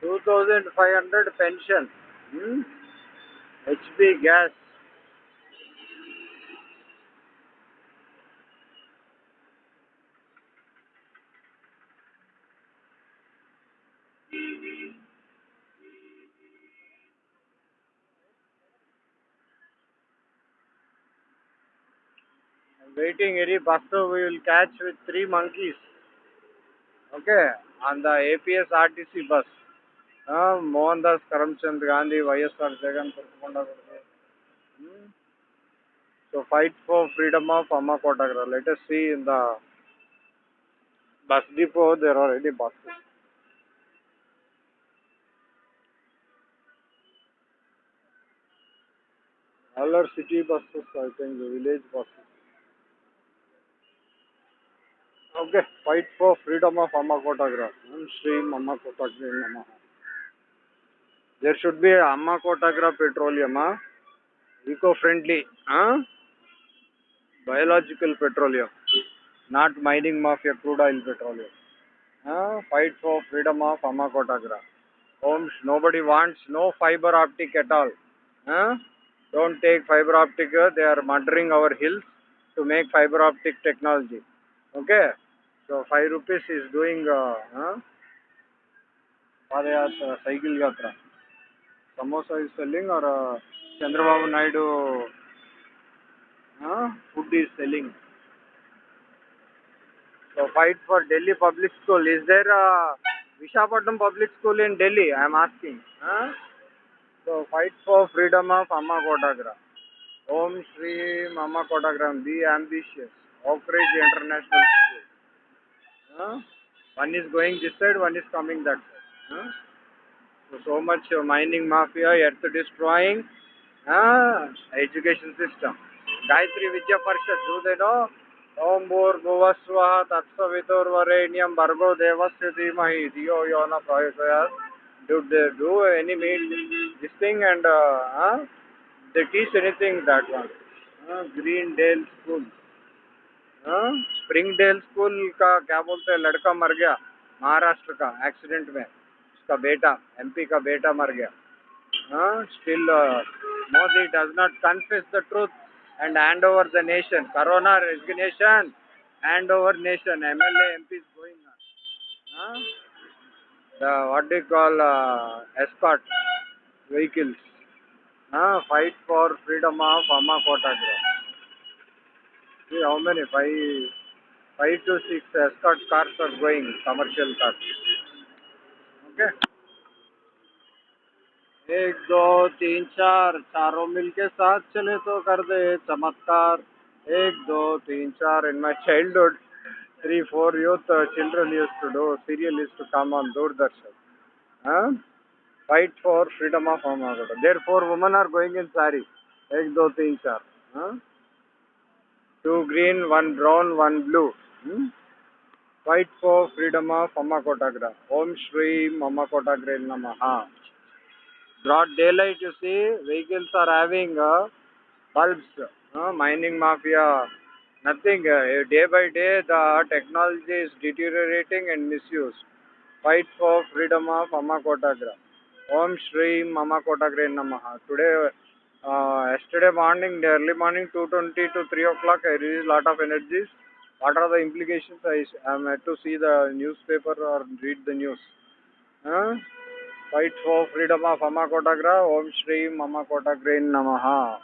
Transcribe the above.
2500 pension. Hmm? HP gas. Waiting any bus we will catch with three monkeys. Okay, on the APS RTC bus. Uh, Mohandas Karamchand Gandhi, YSR Jagan Kurkumanda hmm? So fight for freedom of Amma Kotagra. Let us see in the bus depot there are already buses. All are city buses, I think, the village buses. Okay, fight for freedom of Amma Kotagra. Shri Amma Kotagra Namaha. There should be Amma Kotagra petroleum, huh? eco-friendly, huh? biological petroleum, not mining mafia crude oil petroleum. Huh? Fight for freedom of Amma Kotagra. Om, nobody wants no fiber optic at all. Huh? Don't take fiber optic. They are murdering our hills to make fiber optic technology. Okay. So five rupees is doing uh, huh? Padayatra, cycle yatra. Samosa is selling or uh, Chandrababu Naidu uh, food is selling. So fight for Delhi public school. Is there a Vishakhapatnam public school in Delhi? I am asking. Huh? So fight for freedom of Amma Kotagra. Om Shri Amma Kotagram. Be ambitious. Oak International School. Huh? One is going this side, one is coming that side. Huh? So, much uh, mining mafia, earth destroying uh, education system. Gayatri Vidya Parishad, do they know? Om Bhur Bhuvasvaha Tatsaviturvarenyam Bhargo Devasya Dhimahi Dhiyo Yona Prayogyat. Do they do any mean this thing and uh, huh? they teach anything that one? Uh, Greendale School. हाँ Springdale school का क्या बोलते हैं लड़का मर गया महाराष्ट्र का accident में उसका बेटा एमपी का बेटा मर गया। Still Modi does not confuse the truth and hand over the nation corona resignation hand over nation M L MP going what do call expert vehicles fight for freedom of अम्मा Kota grain five five two six expert cars are going commercial cars okay एक, दो, तीन, चार, चारों मिलके साथ चले तो कर दे, चमत्कार। एक, दो, तीन, चार in my childhood three four youth children use to do serial use to come on Doordarshan fight for freedom of home there four women are going in सारी एक दो, तीन, चार. Two green one brown one blue blue. Hmm? Fight for freedom of Amma Kotagra. Om Shri Amma Kotagra Namaha. Broad daylight, you see, vehicles are having uh, bulbs, uh, mining mafia, nothing. Uh, day by day, the technology is deteriorating and misused. Fight for freedom of Amma Kotagra. Om Shri Amma Kotagra Namaha. Today, uh, yesterday morning, early morning, 2.20 to 3 o'clock, I released lot of energies. What are the implications? I am had to see the newspaper or read the news. Huh? Fight for freedom of Amma Kotagra. Om Shri Kotagra Namaha.